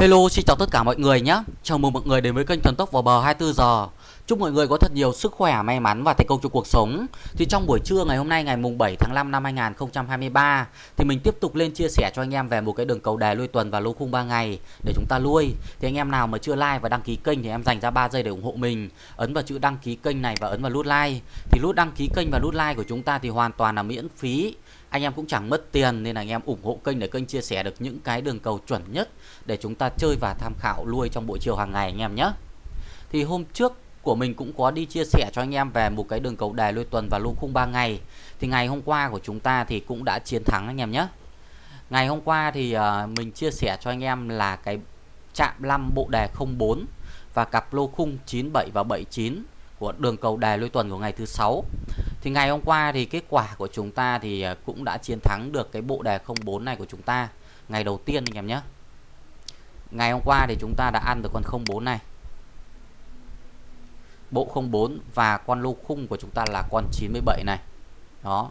Hello, xin chào tất cả mọi người nhé. Chào mừng mọi người đến với kênh Thần Tốc vào bờ 24 giờ. Chúc mọi người có thật nhiều sức khỏe, may mắn và thành công trong cuộc sống. Thì trong buổi trưa ngày hôm nay ngày mùng 7 tháng 5 năm 2023 thì mình tiếp tục lên chia sẻ cho anh em về một cái đường cầu đề lui tuần và lô khung 3 ngày để chúng ta lui. Thì anh em nào mà chưa like và đăng ký kênh thì em dành ra 3 giây để ủng hộ mình. Ấn vào chữ đăng ký kênh này và ấn vào nút like. Thì nút đăng ký kênh và nút like của chúng ta thì hoàn toàn là miễn phí anh em cũng chẳng mất tiền nên là anh em ủng hộ kênh để kênh chia sẻ được những cái đường cầu chuẩn nhất để chúng ta chơi và tham khảo nuôi trong buổi chiều hàng ngày anh em nhé. Thì hôm trước của mình cũng có đi chia sẻ cho anh em về một cái đường cầu đề lui tuần và lô khung 3 ngày. Thì ngày hôm qua của chúng ta thì cũng đã chiến thắng anh em nhé. Ngày hôm qua thì uh, mình chia sẻ cho anh em là cái chạm 5 bộ đề 04 và cặp lô khung 97 và 79 của đường cầu đề lui tuần của ngày thứ sáu thì ngày hôm qua thì kết quả của chúng ta thì à, cũng đã chiến thắng được cái bộ đề 04 này của chúng ta. Ngày đầu tiên anh em nhé. Ngày hôm qua thì chúng ta đã ăn được con 04 này. Bộ 04 và con lô khung của chúng ta là con 97 này. Đó.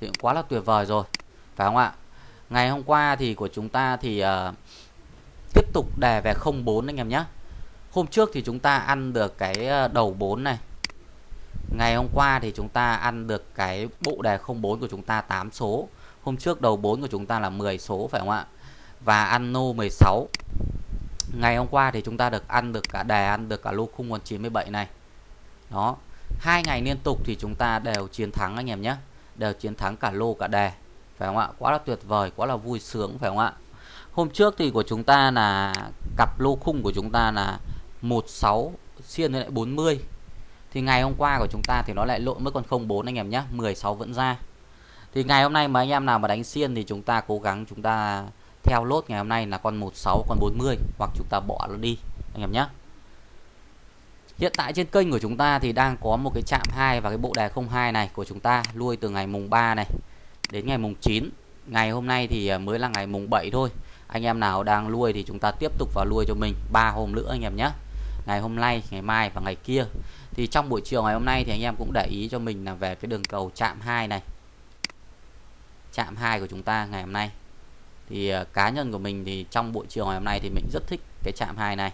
Thì cũng quá là tuyệt vời rồi phải không ạ? Ngày hôm qua thì của chúng ta thì uh, tiếp tục đề về 04 anh em nhé. Hôm trước thì chúng ta ăn được cái à, đầu 4 này. Ngày hôm qua thì chúng ta ăn được cái bộ đề 04 của chúng ta 8 số. Hôm trước đầu 4 của chúng ta là 10 số phải không ạ? Và ăn nô 16. Ngày hôm qua thì chúng ta được ăn được cả đề ăn được cả lô khung còn 97 này. Đó. Hai ngày liên tục thì chúng ta đều chiến thắng anh em nhé. Đều chiến thắng cả lô cả đề. Phải không ạ? Quá là tuyệt vời, quá là vui sướng phải không ạ? Hôm trước thì của chúng ta là cặp lô khung của chúng ta là 16 xiên với lại 40 thì ngày hôm qua của chúng ta thì nó lại lộn mất con 04 anh em nhé 16 vẫn ra. Thì ngày hôm nay mà anh em nào mà đánh xiên thì chúng ta cố gắng chúng ta theo lốt ngày hôm nay là con 16 con 40 hoặc chúng ta bỏ nó đi, anh em nhé. Hiện tại trên kênh của chúng ta thì đang có một cái chạm 2 và cái bộ đề 02 này của chúng ta nuôi từ ngày mùng 3 này đến ngày mùng 9 ngày hôm nay thì à, mới là ngày mùng 7 thôi. Anh em nào đang nuôi thì chúng ta tiếp tục vào nuôi cho mình, ba hôm nữa anh em nhé ngày hôm nay, ngày mai và ngày kia. Thì trong buổi chiều ngày hôm nay thì anh em cũng để ý cho mình là về cái đường cầu chạm 2 này. Chạm 2 của chúng ta ngày hôm nay. Thì à, cá nhân của mình thì trong buổi chiều ngày hôm nay thì mình rất thích cái chạm 2 này.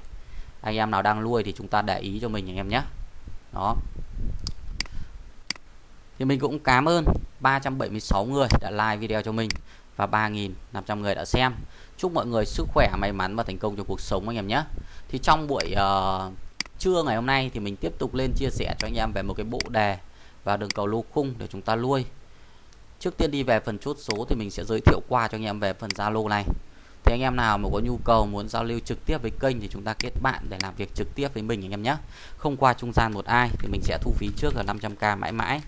Anh em nào đang nuôi thì chúng ta để ý cho mình anh em nhé. Đó. Thì mình cũng cảm ơn 376 người đã like video cho mình và 3.500 người đã xem chúc mọi người sức khỏe may mắn và thành công trong cuộc sống anh em nhé. Thì trong buổi uh, trưa ngày hôm nay thì mình tiếp tục lên chia sẻ cho anh em về một cái bộ đề và đường cầu lô khung để chúng ta nuôi trước tiên đi về phần chốt số thì mình sẽ giới thiệu qua cho anh em về phần Zalo này. Thì anh em nào mà có nhu cầu muốn giao lưu trực tiếp với kênh thì chúng ta kết bạn để làm việc trực tiếp với mình anh em nhé. Không qua trung gian một ai thì mình sẽ thu phí trước là 500k mãi mãi.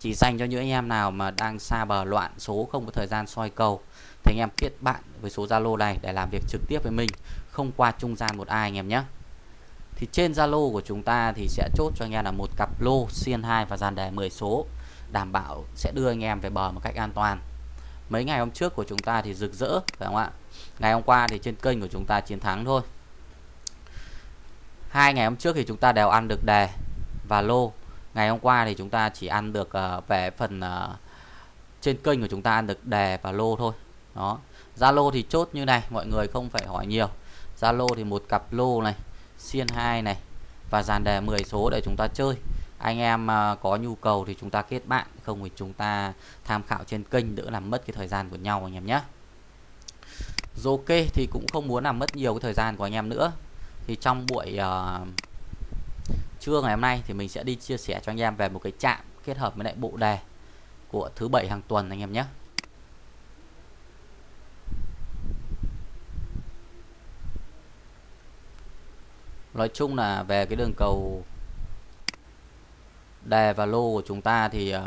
Chỉ dành cho những anh em nào mà đang xa bờ loạn số không có thời gian soi cầu thì anh em kết bạn với số Zalo này để làm việc trực tiếp với mình không qua trung gian một ai anh em nhé. Thì trên Zalo của chúng ta thì sẽ chốt cho anh em là một cặp lô xiên 2 và dàn đề 10 số đảm bảo sẽ đưa anh em về bờ một cách an toàn. Mấy ngày hôm trước của chúng ta thì rực rỡ phải không ạ? Ngày hôm qua thì trên kênh của chúng ta chiến thắng thôi. Hai ngày hôm trước thì chúng ta đều ăn được đề và lô. Ngày hôm qua thì chúng ta chỉ ăn được uh, về phần uh, trên kênh của chúng ta ăn được đề và lô thôi đó. Zalo thì chốt như này mọi người không phải hỏi nhiều. Zalo thì một cặp lô này xiên 2 này và dàn đề 10 số để chúng ta chơi. Anh em à, có nhu cầu thì chúng ta kết bạn không thì chúng ta tham khảo trên kênh đỡ làm mất cái thời gian của nhau anh em nhé. Rồi ok thì cũng không muốn làm mất nhiều cái thời gian của anh em nữa. Thì trong buổi uh, trưa ngày hôm nay thì mình sẽ đi chia sẻ cho anh em về một cái chạm kết hợp với lại bộ đề của thứ bảy hàng tuần anh em nhé. Nói chung là về cái đường cầu đề và lô của chúng ta thì uh,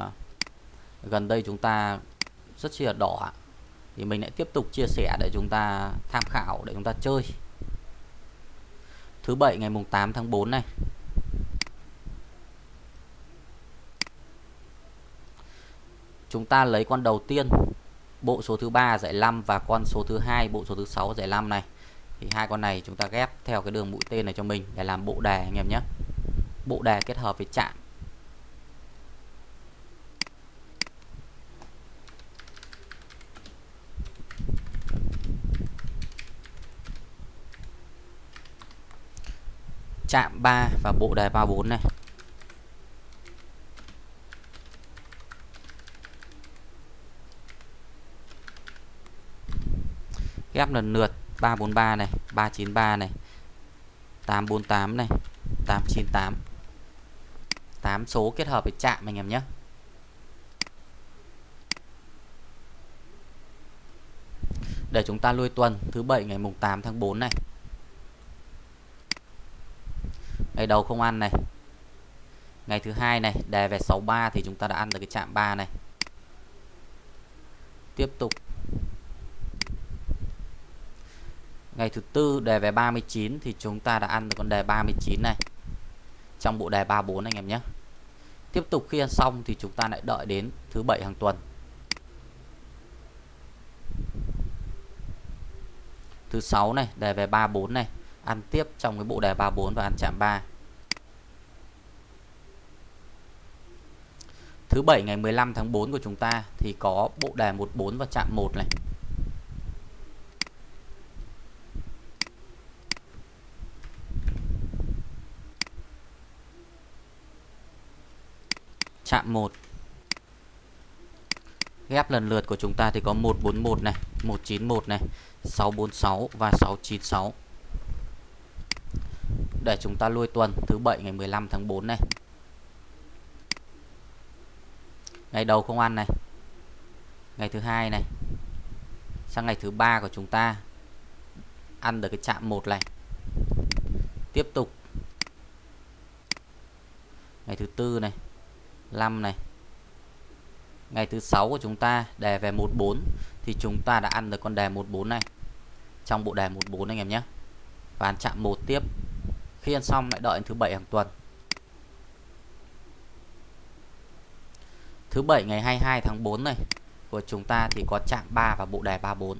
gần đây chúng ta rất chi là đỏ thì mình lại tiếp tục chia sẻ để chúng ta tham khảo để chúng ta chơi. Thứ bảy ngày mùng 8 tháng 4 này. Chúng ta lấy con đầu tiên bộ số thứ ba giải 5 và con số thứ hai bộ số thứ sáu giải 5 này thì hai con này chúng ta ghép theo cái đường mũi tên này cho mình để làm bộ đề anh em nhé. Bộ đề kết hợp với chạm. Chạm 3 và bộ đề 34 này. Ghép lần lượt. 343 này 393 này 848 này 898 8 số kết hợp với chạm anh em nhé. Để chúng ta lui tuần, thứ bảy ngày mùng 8 tháng 4 này. Ngày đầu không ăn này. Ngày thứ hai này đề về 63 thì chúng ta đã ăn được cái chạm 3 này. Tiếp tục. Ngày thứ tư đề về 39 thì chúng ta đã ăn được con đề 39 này. Trong bộ đề 34 anh em nhé. Tiếp tục khi ăn xong thì chúng ta lại đợi đến thứ bảy hàng tuần. Thứ sáu này, đề về 34 này. Ăn tiếp trong cái bộ đề 34 và ăn chạm 3 thứ bảy ngày 15 tháng 4 của chúng ta thì có bộ đề 14 và chạm 1 này. Chạm 1 ghép lần lượt của chúng ta thì có 141 này 191 này 646 và 696 để chúng ta lui tuần thứ 7 ngày 15 tháng 4 này. Ngày đầu không ăn này. Ngày thứ hai này. Sang ngày thứ ba của chúng ta, ăn được cái chạm 1 này. Tiếp tục. Ngày thứ tư này. 5 này. Ngày thứ sáu của chúng ta, đề về 14 thì chúng ta đã ăn được con đề 14 này. Trong bộ đề 14 anh em nhé. Và ăn chạm một tiếp. Khi ăn xong lại đợi thứ bảy hàng tuần. Thứ bảy ngày 22 tháng 4 này, của chúng ta thì có chạm 3 và bộ đề 34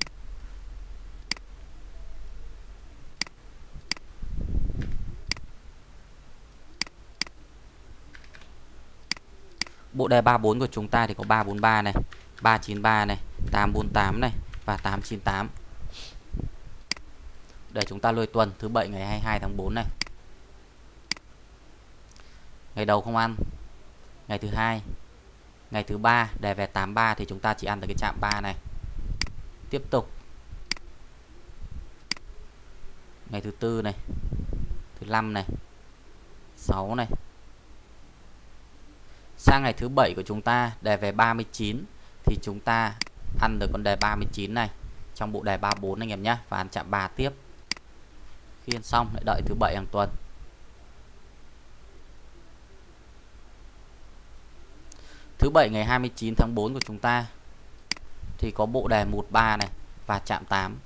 Bộ đề 34 của chúng ta thì có 343 này, 393 này, 848 này và 898. Để chúng ta lôi tuần thứ bảy ngày 22 tháng 4 này. Ngày đầu không ăn. Ngày thứ hai, ngày thứ ba đề về 83 thì chúng ta chỉ ăn được cái chạm 3 này. Tiếp tục. Ngày thứ tư này, thứ năm này, 6 này, sang ngày thứ bảy của chúng ta, đề về 39 thì chúng ta ăn được con đề 39 này trong bộ đề 34 anh em nhé, và ăn chạm 3 tiếp. Khi ăn xong, lại đợi thứ bảy hàng tuần. Thứ bảy ngày 29 tháng 4 của chúng ta, thì có bộ đề 13 này và chạm 8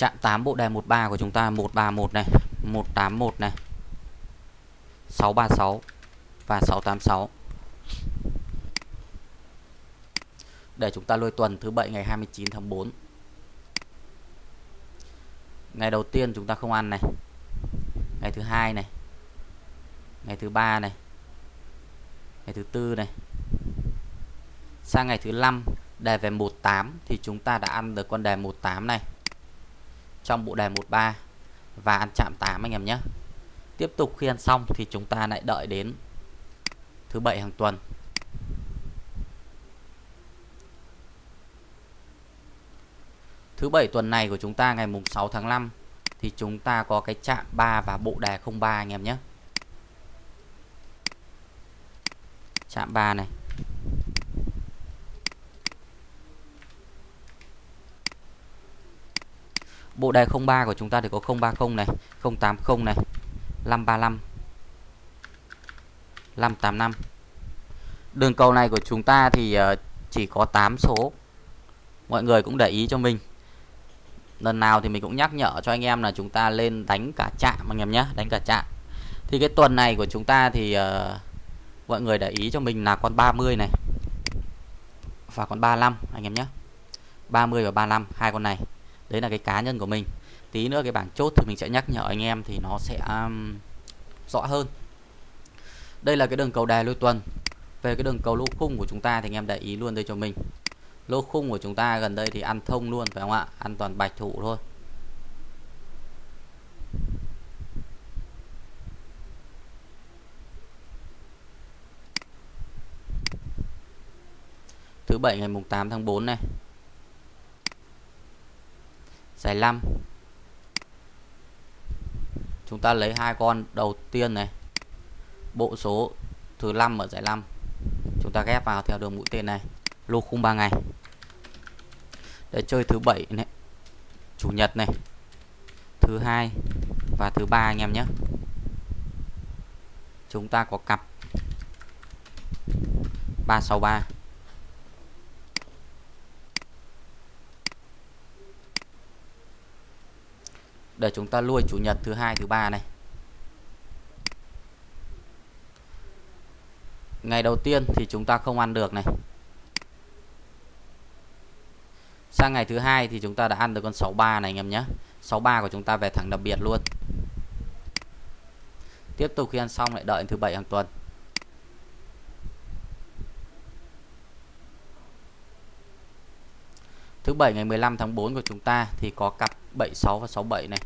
chạm 8 bộ đề 13 của chúng ta 131 này 181 này 636 và 686 để chúng ta lôi tuần thứ bảy ngày 29 tháng 4 ngày đầu tiên chúng ta không ăn này. Ngày thứ hai này. Ngày thứ ba này. Ngày thứ tư này. Sang ngày thứ năm, đề về 18 thì chúng ta đã ăn được con đề 18 này trong bộ đề 13 và ăn chạm 8 anh em nhé. Tiếp tục khi ăn xong thì chúng ta lại đợi đến thứ bảy hàng tuần. Thứ bảy tuần này của chúng ta ngày mùng 6 tháng 5 thì chúng ta có cái chạm 3 và bộ đề 03 anh em nhé. Chạm 3 này. Bộ đề 03 của chúng ta thì có 030 này, 080 này, 535, 585. Đường cầu này của chúng ta thì ờ, chỉ có 8 số. Mọi người cũng để ý cho mình. Lần nào thì mình cũng nhắc nhở cho anh em là chúng ta lên đánh cả chạm anh em nhé, đánh cả chạm. Thì cái tuần này của chúng ta thì uh, mọi người để ý cho mình là con 30 này và con 35 anh em nhé. 30 và 35 hai con này đấy là cái cá nhân của mình. Tí nữa cái bảng chốt thì mình sẽ nhắc nhở anh em thì nó sẽ um, rõ hơn. Đây là cái đường cầu đài lôi tuần. Về cái đường cầu lô khung của chúng ta thì anh em để ý luôn đây cho mình. Lô khung của chúng ta gần đây thì ăn thông luôn phải không ạ? Ăn toàn bạch thủ thôi. Thứ bảy ngày mùng 8 tháng 4 này giải 5 chúng ta lấy hai con đầu tiên này. Bộ số thứ 5 ở giải 5 chúng ta ghép vào theo đường mũi tên này. Lô khung 3 ngày. Để chơi thứ bảy này. Chủ nhật này. Thứ hai và thứ ba anh em nhé. Chúng ta có cặp. 363 để chúng ta lui chủ nhật thứ hai, thứ ba này. Ngày đầu tiên thì chúng ta không ăn được này. Sang ngày thứ hai thì chúng ta đã ăn được con 63 này anh em nhé. 63 của chúng ta về thẳng đặc biệt luôn. Tiếp tục khi ăn xong lại đợi thứ bảy hàng tuần. Thứ bảy ngày 15 tháng 4 của chúng ta thì có cặp 76 và 67 này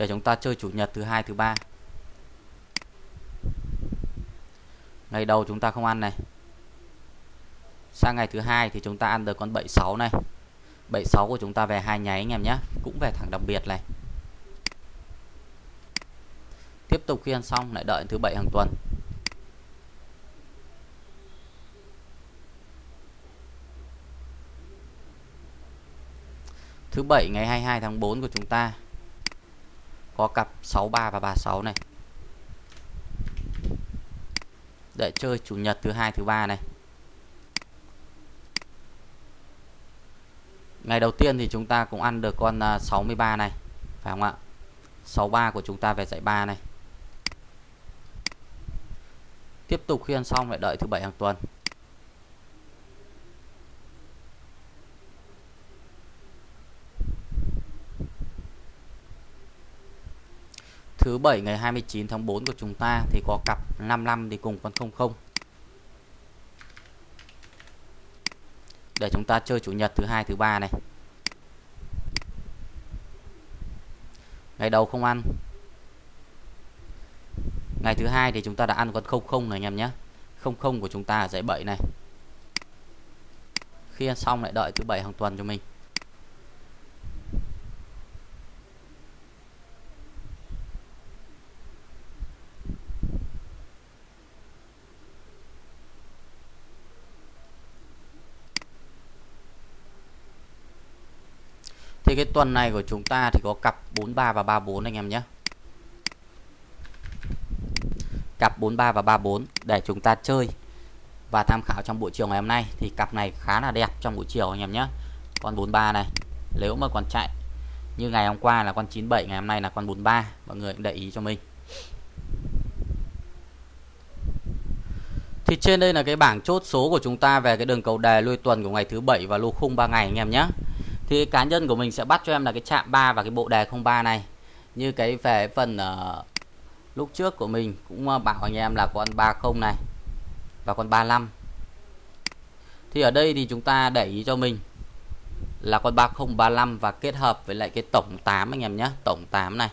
để chúng ta chơi chủ nhật thứ hai, thứ ba. Ngày đầu chúng ta không ăn này. Sang ngày thứ hai thì chúng ta ăn được con 76 này. 76 của chúng ta về hai nháy anh em nhé. Cũng về thẳng đặc biệt này. Tiếp tục khi ăn xong, lại đợi thứ bảy hàng tuần. Thứ bảy ngày 22 tháng 4 của chúng ta có cặp 63 và 36 này. Để chơi chủ nhật thứ hai, thứ ba này. Ngày đầu tiên thì chúng ta cũng ăn được con à, 63 này, phải không ạ? 63 của chúng ta về dãy 3 này. Tiếp tục khi ăn xong lại đợi thứ bảy hàng tuần. Thứ bảy ngày 29 tháng 4 của chúng ta thì có cặp 55 đi cùng con 00 để chúng ta chơi chủ nhật thứ hai, thứ ba này. Ngày đầu không ăn. Ngày thứ hai thì chúng ta đã ăn con 00 này anh em nhé. 00 của chúng ta ở dãy 7 này. Khi ăn xong lại đợi thứ bảy hàng tuần cho mình. Tuần này của chúng ta thì có cặp 43 và 34 anh em nhé. Cặp 43 và 34 để chúng ta chơi và tham khảo trong buổi chiều ngày hôm nay thì cặp này khá là đẹp trong buổi chiều anh em nhé. Con 43 này, nếu mà còn chạy như ngày hôm qua là con 97 ngày hôm nay là con 43 mọi người cũng để ý cho mình. Thì trên đây là cái bảng chốt số của chúng ta về cái đường cầu đề lui tuần của ngày thứ bảy và lô khung 3 ngày anh em nhé thì cá nhân của mình sẽ bắt cho em là cái chạm 3 và cái bộ đề 03 này. Như cái về phần uh, lúc trước của mình cũng ờ, bảo anh em là con 30 này và con 35 thì ở đây thì chúng ta để ý cho mình là con 3035 và kết hợp với lại cái tổng 8 anh em nhé tổng 8 này.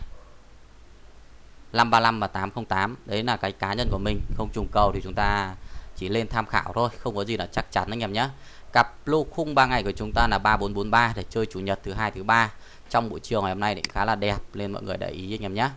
535 và 808 đấy là cái cá nhân của mình không trùng cầu thì chúng ta chỉ lên tham khảo thôi không có gì là chắc chắn anh em nhé. Cặp lô khung 3 ngày của chúng ta là 3443 để chơi chủ nhật thứ hai thứ ba trong buổi chiều ngày hôm nay thì khá là đẹp nên mọi người để ý anh em nhé.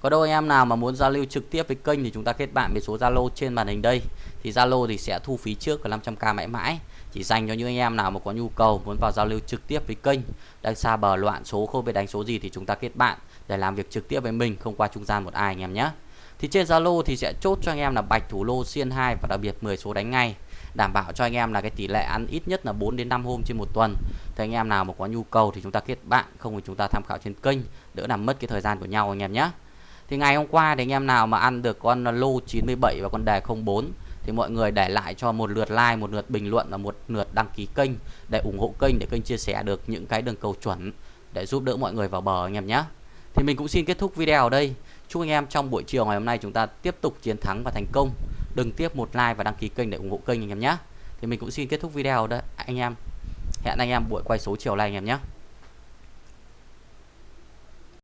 Có đâu anh em nào mà muốn giao lưu trực tiếp với kênh thì chúng ta kết bạn với số Zalo trên màn hình đây. Thì Zalo thì sẽ thu phí trước là 500k mãi mãi. Chỉ dành cho những anh em nào mà có nhu cầu muốn vào giao lưu trực tiếp với kênh, đang xa bờ loạn số không biết đánh số gì thì chúng ta kết bạn để làm việc trực tiếp với mình không qua trung gian một ai anh em nhé. Thì trên Zalo thì sẽ chốt cho anh em là bạch thủ lô xiên 2 và đặc biệt 10 số đánh ngay đảm bảo cho anh em là cái tỷ lệ ăn ít nhất là 4 đến 5 hôm trên một tuần. Thì anh em nào mà có nhu cầu thì chúng ta kết bạn, không thì chúng ta tham khảo trên kênh, đỡ làm mất cái thời gian của nhau anh em nhé. Thì ngày hôm qua thì anh em nào mà ăn được con lô 97 và con đề 04 thì mọi người để lại cho một lượt like, một lượt bình luận và một lượt đăng ký kênh để ủng hộ kênh, để kênh chia sẻ được những cái đường cầu chuẩn để giúp đỡ mọi người vào bờ anh em nhé. Thì mình cũng xin kết thúc video ở đây. Chúc anh em trong buổi chiều ngày hôm nay chúng ta tiếp tục chiến thắng và thành công đừng tiếp một like và đăng ký kênh để ủng hộ kênh anh em nhé. Thì mình cũng xin kết thúc video đó anh em. Hẹn anh em buổi quay số chiều nay anh em nhé.